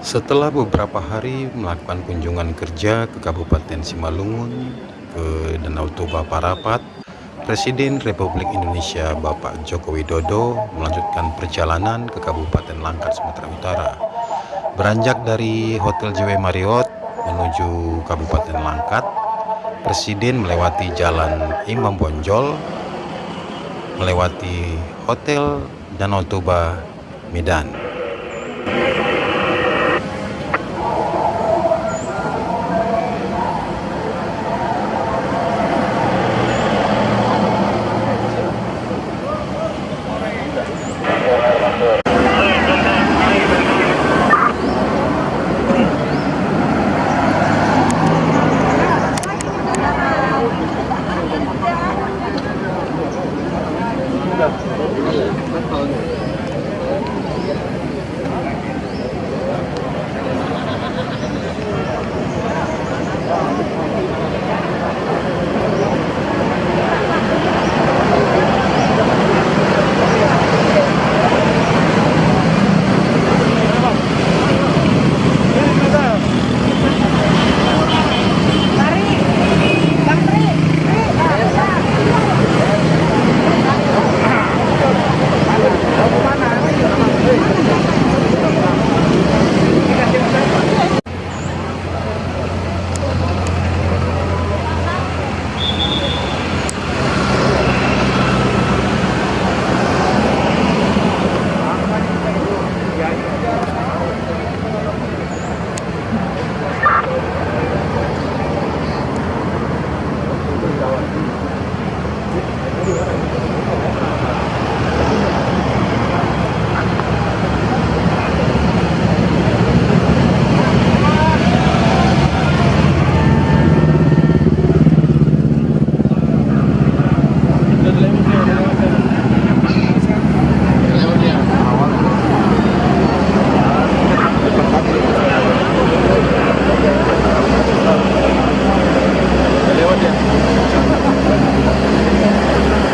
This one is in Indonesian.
Setelah beberapa hari melakukan kunjungan kerja ke Kabupaten Simalungun, ke Danau Toba Parapat, Presiden Republik Indonesia Bapak Joko Widodo melanjutkan perjalanan ke Kabupaten Langkat, Sumatera Utara. Beranjak dari Hotel JW Marriott menuju Kabupaten Langkat, Presiden melewati Jalan Imam Bonjol, melewati Hotel Danau Toba, Medan. 같은데.